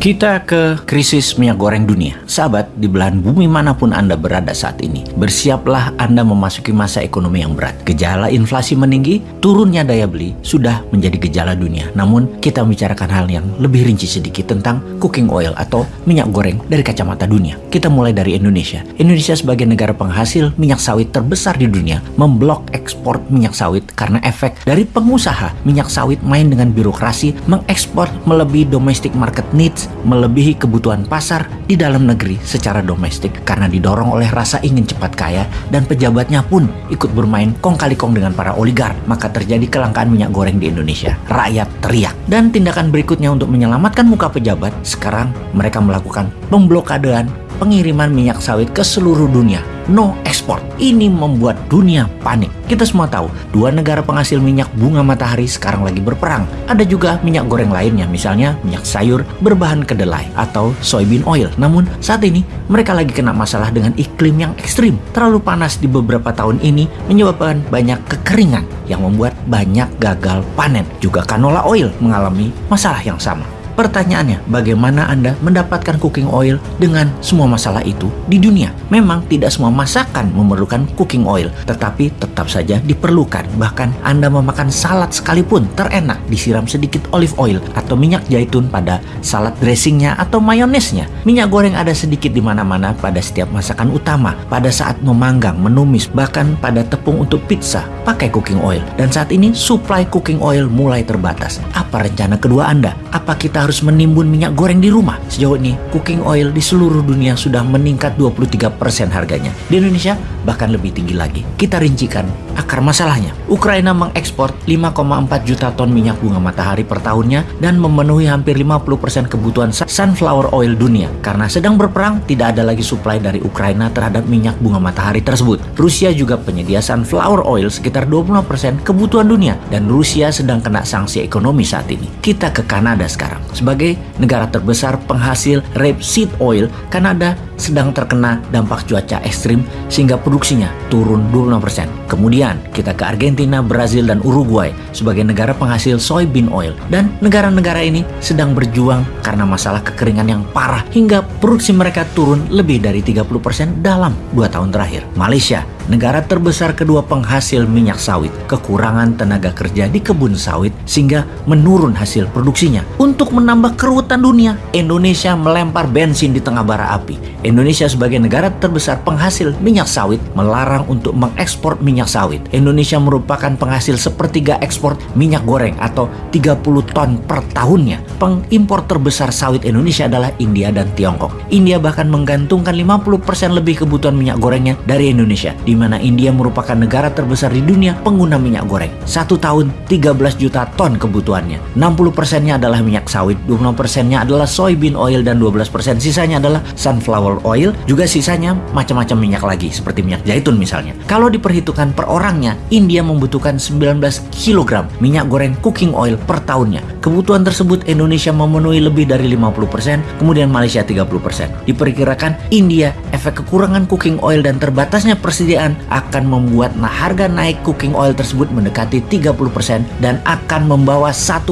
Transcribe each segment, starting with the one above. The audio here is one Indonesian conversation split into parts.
Kita ke krisis minyak goreng dunia. Sahabat, di belahan bumi mana pun Anda berada saat ini, bersiaplah Anda memasuki masa ekonomi yang berat. Gejala inflasi meninggi, turunnya daya beli sudah menjadi gejala dunia. Namun, kita membicarakan hal yang lebih rinci sedikit tentang cooking oil atau minyak goreng dari kacamata dunia. Kita mulai dari Indonesia. Indonesia sebagai negara penghasil minyak sawit terbesar di dunia, memblok ekspor minyak sawit karena efek dari pengusaha minyak sawit main dengan birokrasi mengekspor melebihi domestic market needs melebihi kebutuhan pasar di dalam negeri secara domestik karena didorong oleh rasa ingin cepat kaya dan pejabatnya pun ikut bermain kong kali kong dengan para oligar maka terjadi kelangkaan minyak goreng di Indonesia. Rakyat teriak. Dan tindakan berikutnya untuk menyelamatkan muka pejabat sekarang mereka melakukan pemblokadean pengiriman minyak sawit ke seluruh dunia no export. Ini membuat dunia panik. Kita semua tahu, dua negara penghasil minyak bunga matahari sekarang lagi berperang. Ada juga minyak goreng lainnya, misalnya minyak sayur berbahan kedelai atau soybean oil. Namun saat ini mereka lagi kena masalah dengan iklim yang ekstrim. Terlalu panas di beberapa tahun ini menyebabkan banyak kekeringan yang membuat banyak gagal panen. Juga canola oil mengalami masalah yang sama. Pertanyaannya, bagaimana Anda mendapatkan cooking oil dengan semua masalah itu di dunia? Memang tidak semua masakan memerlukan cooking oil, tetapi tetap saja diperlukan. Bahkan Anda memakan salad sekalipun terenak disiram sedikit olive oil atau minyak zaitun pada salad dressingnya atau mayonesnya. Minyak goreng ada sedikit di mana-mana pada setiap masakan utama, pada saat memanggang, menumis, bahkan pada tepung untuk pizza pakai cooking oil. Dan saat ini supply cooking oil mulai terbatas. Apa rencana kedua Anda? Apa kita menimbun minyak goreng di rumah. Sejauh ini, cooking oil di seluruh dunia sudah meningkat 23% harganya. Di Indonesia, bahkan lebih tinggi lagi. Kita rincikan akar masalahnya. Ukraina mengekspor 5,4 juta ton minyak bunga matahari per tahunnya dan memenuhi hampir 50% kebutuhan sunflower oil dunia. Karena sedang berperang, tidak ada lagi suplai dari Ukraina terhadap minyak bunga matahari tersebut. Rusia juga penyedia sunflower oil sekitar 20% kebutuhan dunia dan Rusia sedang kena sanksi ekonomi saat ini. Kita ke Kanada sekarang. Sebagai negara terbesar penghasil rapeseed oil, Kanada sedang terkena dampak cuaca ekstrim sehingga produksinya turun 26%. Kemudian kita ke Argentina, Brazil, dan Uruguay sebagai negara penghasil soybean oil. Dan negara-negara ini sedang berjuang karena masalah kekeringan yang parah hingga produksi mereka turun lebih dari 30% dalam 2 tahun terakhir. Malaysia negara terbesar kedua penghasil minyak sawit, kekurangan tenaga kerja di kebun sawit sehingga menurun hasil produksinya. Untuk menambah keruwetan dunia, Indonesia melempar bensin di tengah bara api. Indonesia sebagai negara terbesar penghasil minyak sawit melarang untuk mengekspor minyak sawit. Indonesia merupakan penghasil sepertiga ekspor minyak goreng atau 30 ton per tahunnya. Pengimpor terbesar sawit Indonesia adalah India dan Tiongkok. India bahkan menggantungkan 50% lebih kebutuhan minyak gorengnya dari Indonesia, di mana India merupakan negara terbesar di dunia pengguna minyak goreng. Satu tahun 13 juta ton kebutuhannya. 60 persennya adalah minyak sawit, 20 persennya adalah soybean oil dan 12 persen sisanya adalah sunflower oil. Juga sisanya macam-macam minyak lagi seperti minyak zaitun misalnya. Kalau diperhitungkan per orangnya, India membutuhkan 19 kg minyak goreng cooking oil per tahunnya. Kebutuhan tersebut Indonesia memenuhi lebih dari 50%, kemudian Malaysia 30%. Diperkirakan India efek kekurangan cooking oil dan terbatasnya persediaan akan membuat nah harga naik cooking oil tersebut mendekati 30% dan akan membawa 1%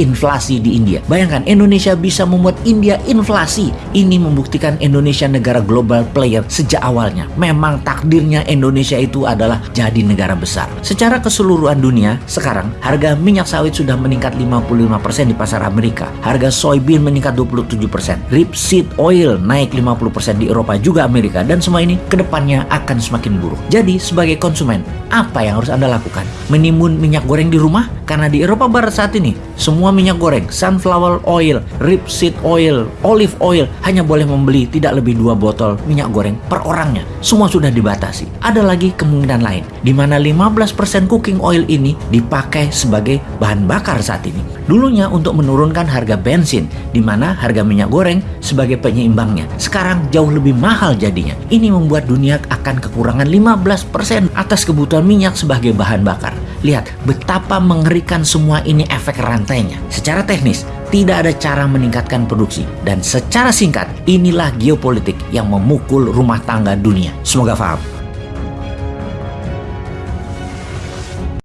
inflasi di India. Bayangkan Indonesia bisa membuat India inflasi. Ini membuktikan Indonesia negara global player sejak awalnya. Memang takdirnya Indonesia itu adalah jadi negara besar. Secara keseluruhan dunia, sekarang harga minyak sawit sudah meningkat 55% di pasar Amerika. Harga soybean meningkat 27%. Rapeseed oil naik 50% di Eropa juga Amerika dan semua ini ke depannya akan semakin buruk. Jadi sebagai konsumen, apa yang harus Anda lakukan? Menimbun minyak goreng di rumah? Karena di Eropa Barat saat ini, semua minyak goreng, sunflower oil, rapeseed oil, olive oil, hanya boleh membeli tidak lebih dua botol minyak goreng per orangnya. Semua sudah dibatasi. Ada lagi kemungkinan lain, di mana 15% cooking oil ini dipakai sebagai bahan bakar saat ini. Dulunya untuk menurunkan harga bensin, di mana harga minyak goreng sebagai penyeimbangnya. Sekarang jauh lebih mahal jadinya. Ini membuat dunia akan kekurangan 15% atas kebutuhan minyak sebagai bahan bakar. Lihat betapa mengerikan semua ini efek rantainya. Secara teknis, tidak ada cara meningkatkan produksi. Dan secara singkat, inilah geopolitik yang memukul rumah tangga dunia. Semoga paham.